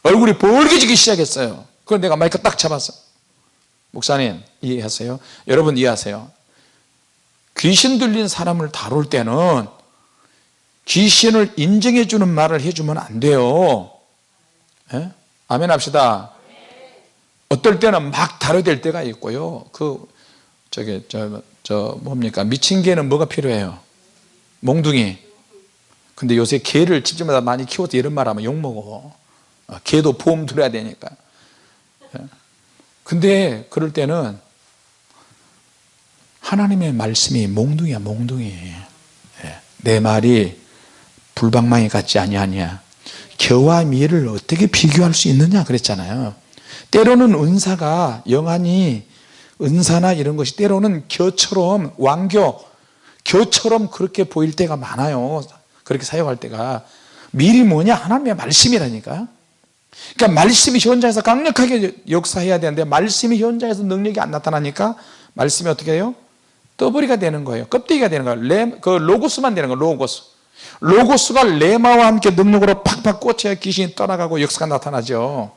얼굴이 벌개지기 시작했어요 그걸 내가 마이크 딱 잡았어 목사님 이해하세요? 여러분 이해하세요? 귀신 들린 사람을 다룰 때는 귀신을 인정해 주는 말을 해주면 안 돼요 에? 예? 아멘 합시다 어떨 때는 막 다뤄댈 때가 있고요 그 저기 저, 저 뭡니까 미친 개는 뭐가 필요해요 몽둥이 근데 요새 개를 집집마다 많이 키워서 이런 말 하면 욕먹어 어, 개도 보험 들어야 되니까 예? 근데 그럴 때는 하나님의 말씀이 몽둥이야 몽둥이 예. 내 말이 불방망이 같지 아니하냐 겨와 미를 어떻게 비교할 수 있느냐 그랬잖아요 때로는 은사가 영안이 은사나 이런 것이 때로는 겨처럼 왕교 겨처럼 그렇게 보일 때가 많아요 그렇게 사용할 때가 미리 뭐냐 하나님의 말씀이라니까 그러니까 말씀이 현장에서 강력하게 역사해야 되는데 말씀이 현장에서 능력이 안 나타나니까 말씀이 어떻게 해요? 떠버리가 되는 거예요 껍데기가 되는 거예요 그 로고스만 되는 거예요 로고스 로고스가 레마와 함께 능력으로 팍팍 꽂혀야 귀신이 떠나가고 역사가 나타나죠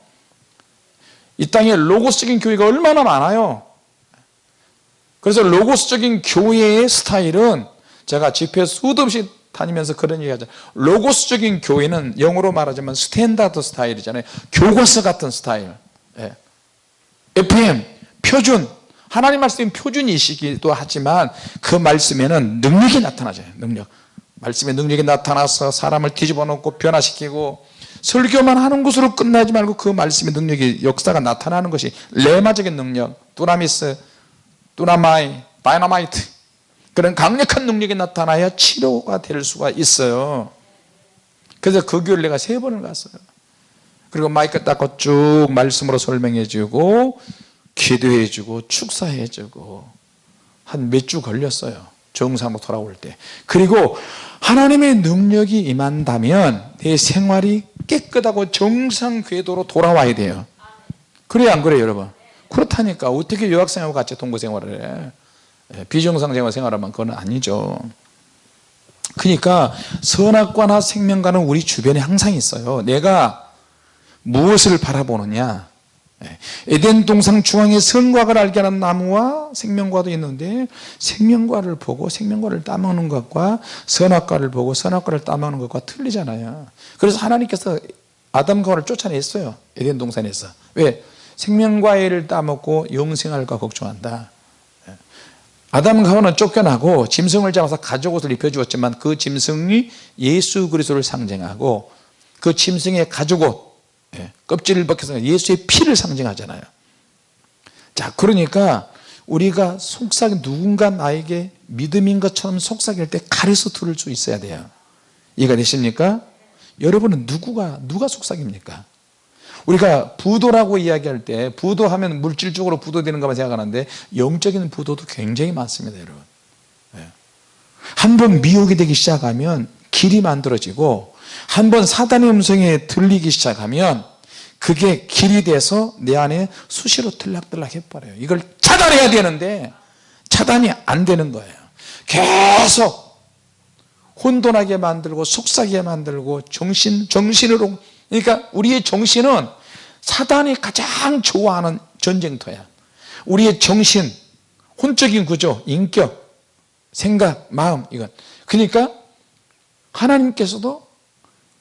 이 땅에 로고스적인 교회가 얼마나 많아요 그래서 로고스적인 교회의 스타일은 제가 집회 수도 없이 다니면서 그런 얘기하죠 로고스적인 교회는 영어로 말하자면 스탠다드 스타일이잖아요 교과서 같은 스타일 예. FM 표준 하나님 말씀 표준이시기도 하지만 그 말씀에는 능력이 나타나죠 능력 말씀의 능력이 나타나서 사람을 뒤집어 놓고 변화시키고 설교만 하는 것으로 끝나지 말고 그 말씀의 능력이 역사가 나타나는 것이 레마적인 능력 두나미스, 두나마이, 다이나마이트 그런 강력한 능력이 나타나야 치료가 될 수가 있어요 그래서 그 교회를 내가 세 번을 갔어요 그리고 마이크 닦고 쭉 말씀으로 설명해 주고 기도해 주고 축사해 주고 한 몇 주 걸렸어요 정상으로 돌아올 때 그리고 하나님의 능력이 임한다면 내 생활이 깨끗하고 정상 궤도로 돌아와야 돼요 그래야 안 그래요 여러분 그렇다니까 어떻게 유학생하고 같이 동거생활을 해 예, 비정상생활 생활하면 그건 아니죠 그러니까 선악과나 생명과는 우리 주변에 항상 있어요 내가 무엇을 바라보느냐 네. 에덴 동상 중앙에 선과를 알게 하는 나무와 생명과도 있는데 생명과를 보고 생명과를 따먹는 것과 선악과를 보고 선악과를 따먹는 것과 틀리잖아요 그래서 하나님께서 아담과 하를 쫓아냈어요 에덴 동산에서 왜? 생명과를 따먹고 영생할까 걱정한다 네. 아담과 하와는 쫓겨나고 짐승을 잡아서 가죽옷을 입혀주었지만 그 짐승이 예수 그리스도를 상징하고 그 짐승의 가죽옷 예, 껍질을 벗겨서 예수의 피를 상징하잖아요 자 그러니까 우리가 속삭 누군가 나에게 믿음인 것처럼 속삭일 때 가리스토를 주 있어야 돼요 이해가 되십니까? 여러분은 누구가 누가 속삭입니까? 우리가 부도라고 이야기할 때 부도하면 물질적으로 부도되는 것만 생각하는데 영적인 부도도 굉장히 많습니다 여러분 예. 한번 미혹이 되기 시작하면 길이 만들어지고 한번 사단의 음성에 들리기 시작하면 그게 길이 돼서 내 안에 수시로 들락들락 해버려요 이걸 차단해야 되는데 차단이 안 되는 거예요 계속 혼돈하게 만들고 속삭이게 만들고 정신, 정신으로 그러니까 우리의 정신은 사단이 가장 좋아하는 전쟁터야 우리의 정신, 혼적인 구조, 인격, 생각, 마음 이건 그러니까 하나님께서도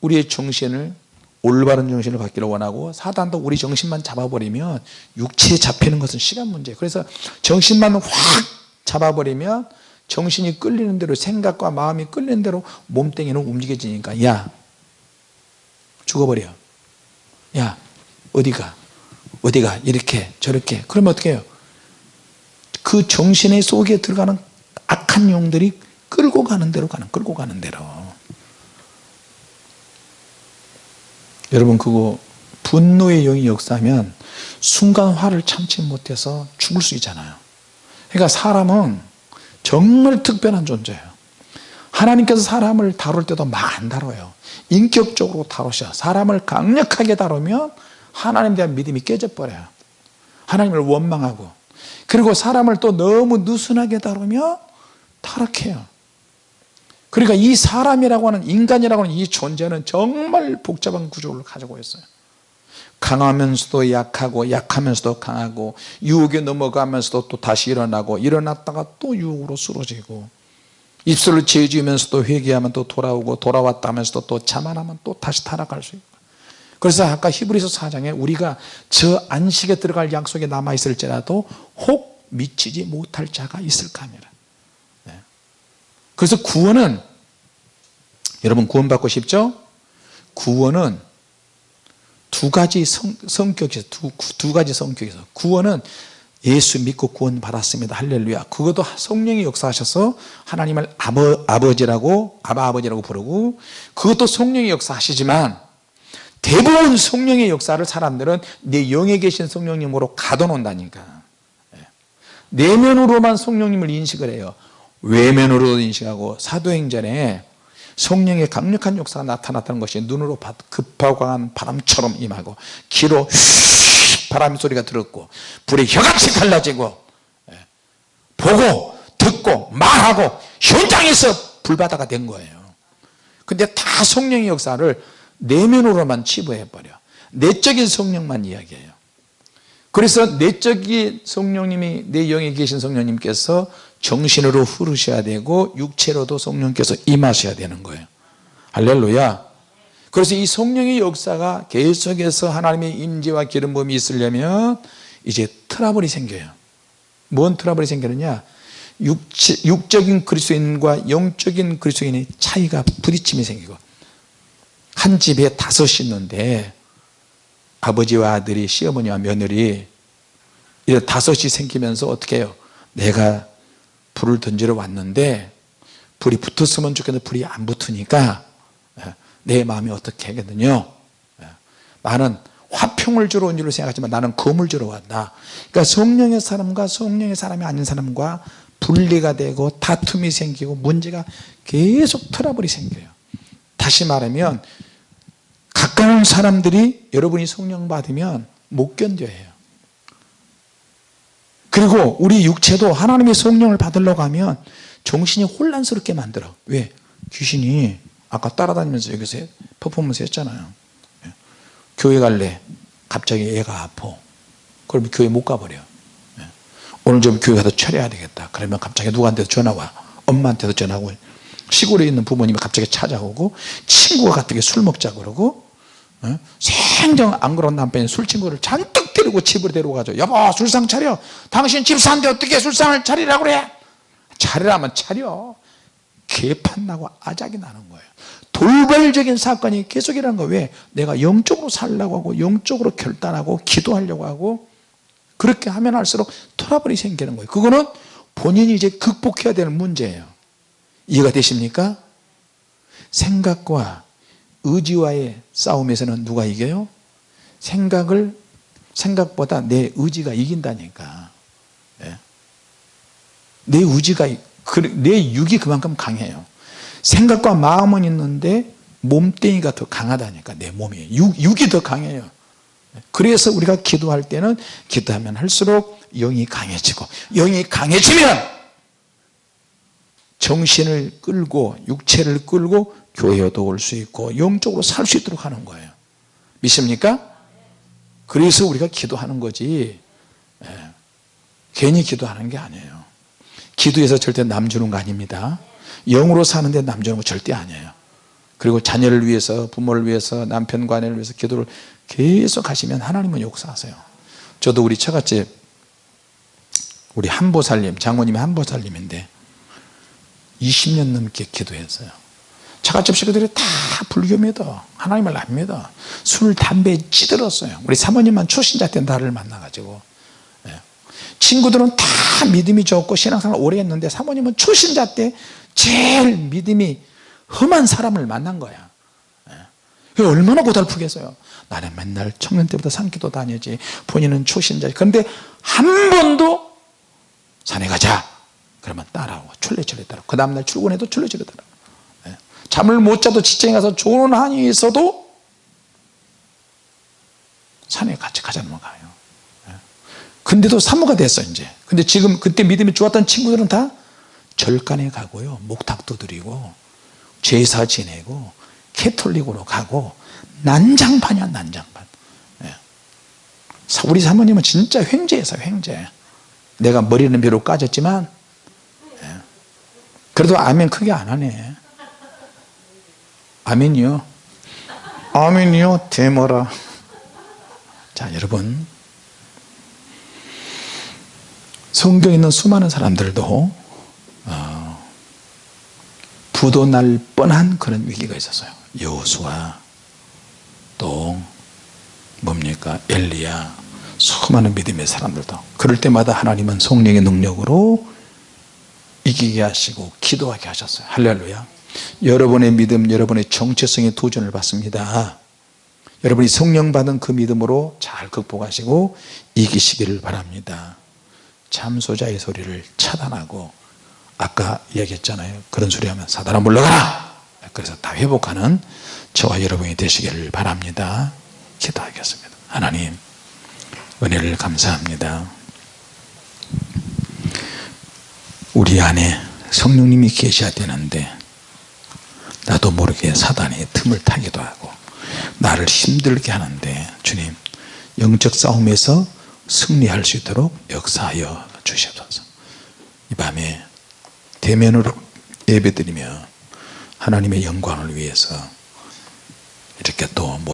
우리의 정신을 올바른 정신을 갖기를 원하고 사단도 우리 정신만 잡아버리면 육체에 잡히는 것은 시간 문제예 그래서 정신만 확 잡아버리면 정신이 끌리는 대로 생각과 마음이 끌리는 대로 몸뚱이는 움직여지니까 야 죽어버려 야 어디가 어디가 이렇게 저렇게 그러면 어떻게 해요 그 정신의 속에 들어가는 악한 용들이 끌고 가는 대로 가는 끌고 가는 대로 여러분 그거 분노의 영이 역사하면 순간 화를 참지 못해서 죽을 수 있잖아요 그러니까 사람은 정말 특별한 존재예요 하나님께서 사람을 다룰 때도 막 안 다뤄요 인격적으로 다루셔 사람을 강력하게 다루면 하나님에 대한 믿음이 깨져버려요 하나님을 원망하고 그리고 사람을 또 너무 느슨하게 다루면 타락해요 그러니까 이 사람이라고 하는 인간이라고 하는 이 존재는 정말 복잡한 구조를 가지고 있어요 강하면서도 약하고 약하면서도 강하고 유혹에 넘어가면서도 또 다시 일어나고 일어났다가 또 유혹으로 쓰러지고 입술을 죄지으면서도 회개하면 또 돌아오고 돌아왔다 하면서도 또 자만하면 또 다시 타락할 수 있고 그래서 아까 히브리서 4장에 우리가 저 안식에 들어갈 약속이 남아있을지라도 혹 미치지 못할 자가 있을까 합니다 그래서 구원은 여러분 구원받고 싶죠? 구원은 두 가지 성, 성격에서 두, 두 가지 성격에서 구원은 예수 믿고 구원 받았습니다 할렐루야 그것도 성령이 역사하셔서 하나님을 아버, 아버지라고 아바 아버지라고 부르고 그것도 성령이 역사하시지만 대부분 성령의 역사를 사람들은 내 영에 계신 성령님으로 가둬놓는다니까 네. 내면으로만 성령님을 인식을 해요
외면으로
인식하고 사도행전에 성령의 강력한 역사가 나타났다는 것이 눈으로 급하고 한 바람처럼 임하고 귀로 바람 소리가 들었고 불이 혀같이 갈라지고 예, 보고 듣고 말하고 현장에서 불바다가 된 거예요 근데 다 성령의 역사를 내면으로만 치부해버려 내적인 성령만 이야기해요 그래서 내적인 성령님이 내 영에 계신 성령님께서 정신으로 흐르셔야 되고 육체로도 성령께서 임하셔야 되는 거예요 할렐루야 그래서 이 성령의 역사가 계속해서 하나님의 임재와 기름 부이 있으려면 이제 트러블이 생겨요 뭔 트러블이 생기느냐 육체, 육적인 그리스인과 영적인 그리스인의 차이가 부딪힘이 생기고 한 집에 다섯 있는데 아버지와 아들이 시어머니와 며느리 이제 다섯이 생기면서 어떻게 해요 내가 불을 던지러 왔는데 불이 붙었으면 좋겠는데 불이 안 붙으니까 예, 내 마음이 어떻게 하겠느냐 예, 나는 화평을 주러 온 줄로 생각하지만 나는 검을 주러 왔다 그러니까 성령의 사람과 성령의 사람이 아닌 사람과 분리가 되고 다툼이 생기고 문제가 계속 트러블이 생겨요 다시 말하면 가까운 사람들이 여러분이 성령 받으면 못 견뎌해요 그리고 우리 육체도 하나님의 성령을 받으려고 하면 정신이 혼란스럽게 만들어 왜? 귀신이 아까 따라다니면서 여기서 퍼포먼스 했잖아요 예. 교회 갈래 갑자기 애가 아파 그러면 교회 못 가버려 예. 오늘 좀 교회 가서 철해야 되겠다 그러면 갑자기 누구한테도 전화와 엄마한테도 전화하고 시골에 있는 부모님이 갑자기 찾아오고 친구가 갑자기 술 먹자 그러고 어? 생정 안 그런 남편이 술친구를 잔뜩 데리고 집을 데려가죠 여보 술상 차려 당신 집 사는데 어떻게 술상을 차리라고 그래 차리라면 차려 개판나고 아작이 나는 거예요 돌발적인 사건이 계속 일어난 거 왜? 내가 영적으로 살려고 하고 영적으로 결단하고 기도하려고 하고 그렇게 하면 할수록 트러블이 생기는 거예요 그거는 본인이 이제 극복해야 되는 문제예요 이해가 되십니까? 생각과 의지와의 싸움에서는 누가 이겨요? 생각을 생각보다 내 의지가 이긴다니까 네. 내 의지가 그, 내 육이 그만큼 강해요 생각과 마음은 있는데 몸뚱이가 더 강하다니까 내 몸이 육, 육이 더 강해요 예. 그래서 우리가 기도할 때는 기도하면 할수록 영이 강해지고 영이 강해지면 정신을 끌고 육체를 끌고 교회도 올 수 있고 영적으로 살 수 있도록 하는 거예요 믿습니까? 그래서 우리가 기도하는 거지 예. 괜히 기도하는 게 아니에요 기도해서 절대 남 주는 거 아닙니다 영으로 사는데 남 주는 거 절대 아니에요 그리고 자녀를 위해서 부모를 위해서 남편과 아내를 위해서 기도를 계속 하시면 하나님은 역사하세요 저도 우리 처갓집 우리 한보살님 장모님이 한보살님인데 20년 넘게 기도했어요 차가집 식구들이 다 불교 믿어 하나님을 안 믿어 술 담배 찌들었어요 우리 사모님만 초신자 때 나를 만나가지고 예. 친구들은 다 믿음이 좋고 신앙생활 오래 했는데 사모님은 초신자 때 제일 믿음이 험한 사람을 만난 거야 예. 얼마나 고달프겠어요 나는 맨날 청년 때부터 산기도 다녀지 본인은 초신자 그런데 한 번도 산에 가자 그러면 따라오고 출래출래 따라오고 그 다음날 출근해도 출래출래 따라오고 잠을 못 자도 직장에 가서 좋은 한이 있어도 산에 같이 가자면 가요 예. 근데도 사모가 됐어 이제 근데 지금 그때 믿음이 좋았던 친구들은 다 절간에 가고요 목탁도 드리고 제사 지내고 캐톨릭으로 가고 난장판이야 난장판 예. 우리 사모님은 진짜 횡재에서 횡재 내가 머리는 비록 까졌지만 예. 그래도 아멘 크게 안 하네 아멘이요. 아멘이요. 데모라. 자 여러분 성경에 있는 수많은 사람들도 어, 부도날 뻔한 그런 위기가 있었어요. 여호수아 또 뭡니까 엘리야 수많은 믿음의 사람들도 그럴 때마다 하나님은 성령의 능력으로 이기게 하시고 기도하게 하셨어요. 할렐루야 여러분의 믿음 여러분의 정체성의 도전을 받습니다 여러분이 성령 받은 그 믿음으로 잘 극복하시고 이기시기를 바랍니다 참소자의 소리를 차단하고 아까 얘기했잖아요 그런 소리 하면 사단아 물러가라 그래서 다 회복하는 저와 여러분이 되시기를 바랍니다 기도하겠습니다 하나님 은혜를 감사합니다 우리 안에 성령님이 계셔야 되는데 나도 모르게 사단이 틈을 타기도 하고 나를 힘들게 하는데 주님 영적 싸움에서 승리할 수 있도록 역사하여 주시옵소서 이 밤에 대면으로 예배드리며 하나님의 영광을 위해서 이렇게 또